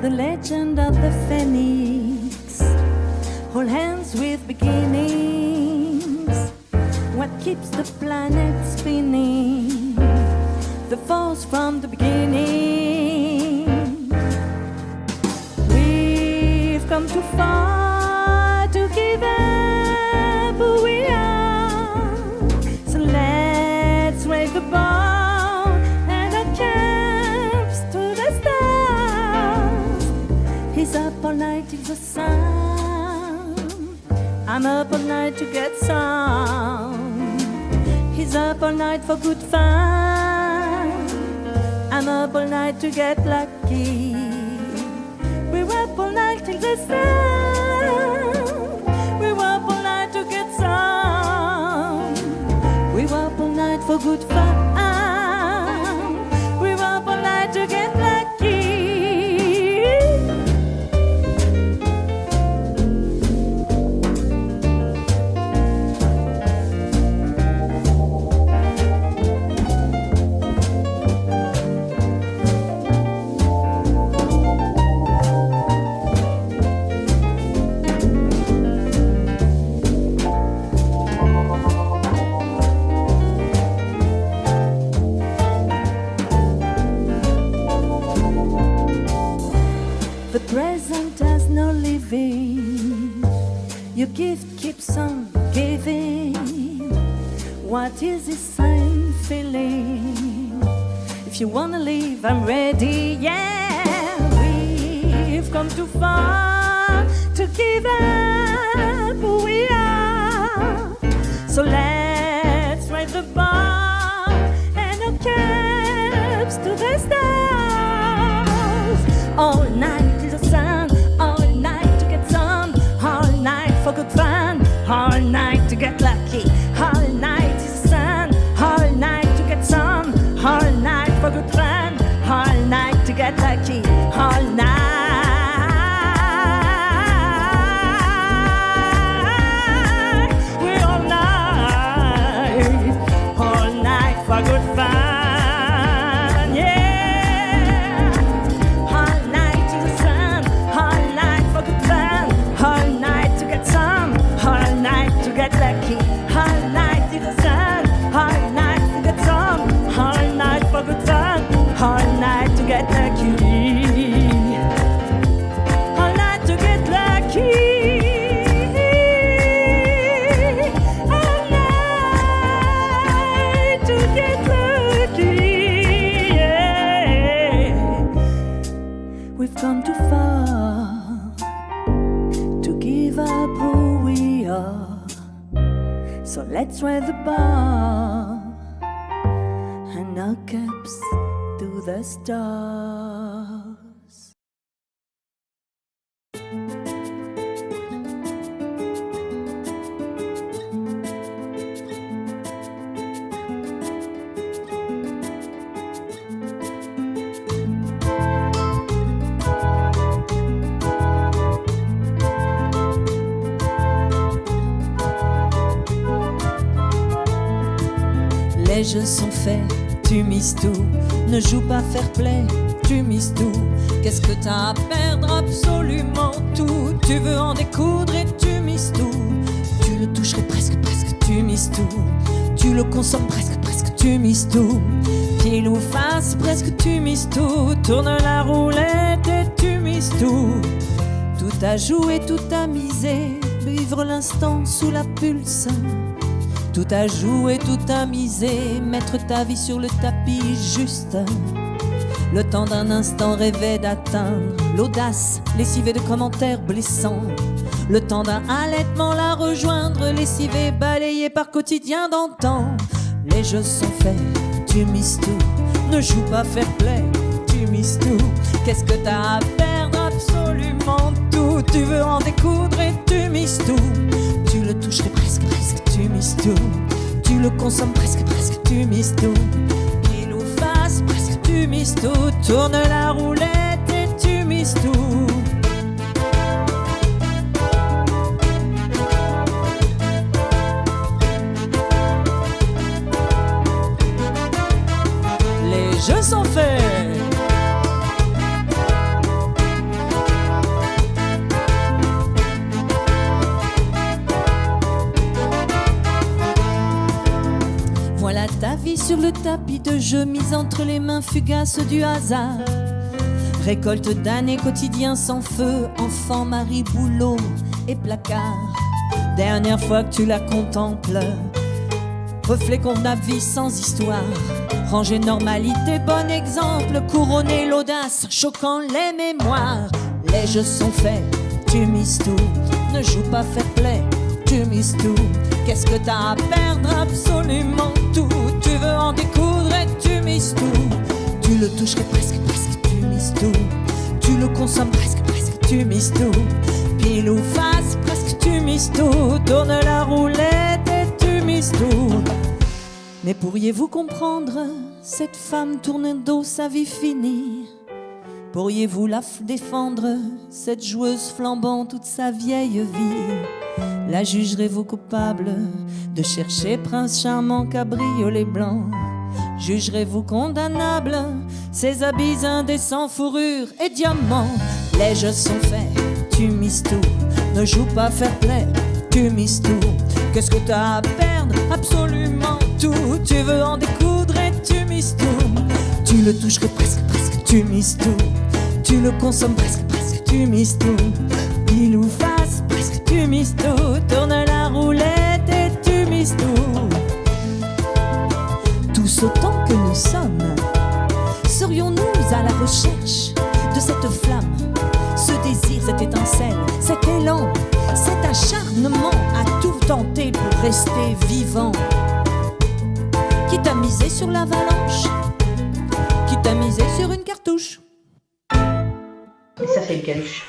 the legend of the phoenix. Hold hands with beginnings. What keeps the planet spinning? The force from the beginning. We've come too far night to get some. He's up all night for good fun. I'm up all night to get lucky. We're up all night till the sun. Your gift keeps on giving. What is this same feeling? If you wanna leave, I'm ready. Yeah, we've come too far to give up who we are. So let's raise the bar and our caps to the stars. All night all night So let's raise the bar and our caps to the stars. Les jeux sont faits, tu mises tout. Ne joue pas fair play, tu mises tout. Qu'est-ce que t'as à perdre? Absolument tout. Tu veux en découdre et tu mises tout. Tu le toucherais presque, presque, tu mises tout. Tu le consommes presque, presque, tu mises tout. Pile ou face, presque, tu mises tout. Tourne la roulette et tu mises tout. Tout à jouer, tout à miser. Vivre l'instant sous la pulse. Tout à jouer, tout à miser, mettre ta vie sur le tapis juste. Le temps d'un instant rêvé d'atteindre l'audace, lessivée de commentaires blessants. Le temps d'un allaitement la rejoindre, lessivée, balayée par quotidien d'antan. Les jeux sont faits, tu mises tout. Ne joue pas fair play, tu mises tout. Qu'est-ce que t'as à perdre? Absolument tout. Tu veux en découdre? Le consommes presque, presque, tu mises tout. Pile ou face, presque, tu mises tout. Tourne la roulette sur le tapis de jeu mise entre les mains fugaces du hasard. Récolte d'années quotidiens sans feu, enfant, mari, boulot et placard. Dernière fois que tu la contemples, reflet qu'on a vie sans histoire. Ranger normalité, bon exemple, couronner l'audace, choquant les mémoires. Les jeux sont faits, tu mises tout, ne joue pas fair play, tu mises tout. Qu'est-ce que t'as à perdre? Absolument tout. Tu veux en découdre et tu mises tout. Tu le toucherais presque, presque, tu mises tout. Tu le consommes presque, presque, tu mises tout. Pile ou face, presque, tu mises tout. Tourne la roulette et tu mises tout. Mais pourriez-vous comprendre Cette femme tourne dos sa vie finie. Pourriez-vous la défendre Cette joueuse flambant toute sa vieille vie? La jugerez-vous coupable de chercher prince charmant cabriolet blanc? Jugerez-vous condamnable? Ces habits indécents, fourrure et diamants. Les jeux sont faits, tu mises tout. Ne joue pas fair play, tu mises tout. Qu'est-ce que t'as à perdre? Absolument tout. Tu veux en découdre et tu mises tout. Tu le toucherais presque, presque, tu mises tout. Tu le consommes presque, presque, tu mises tout. Il ou tu mises tout Tourne la roulette et tu mises tout. Tous autant que nous sommes Serions-nous à la recherche de cette flamme? Ce désir, cette étincelle, cet élan Cet acharnement à tout tenter pour rester vivant. Qui t'a misé sur l'avalanche? Qui t'a misé sur une cartouche? Et ça fait une caluche.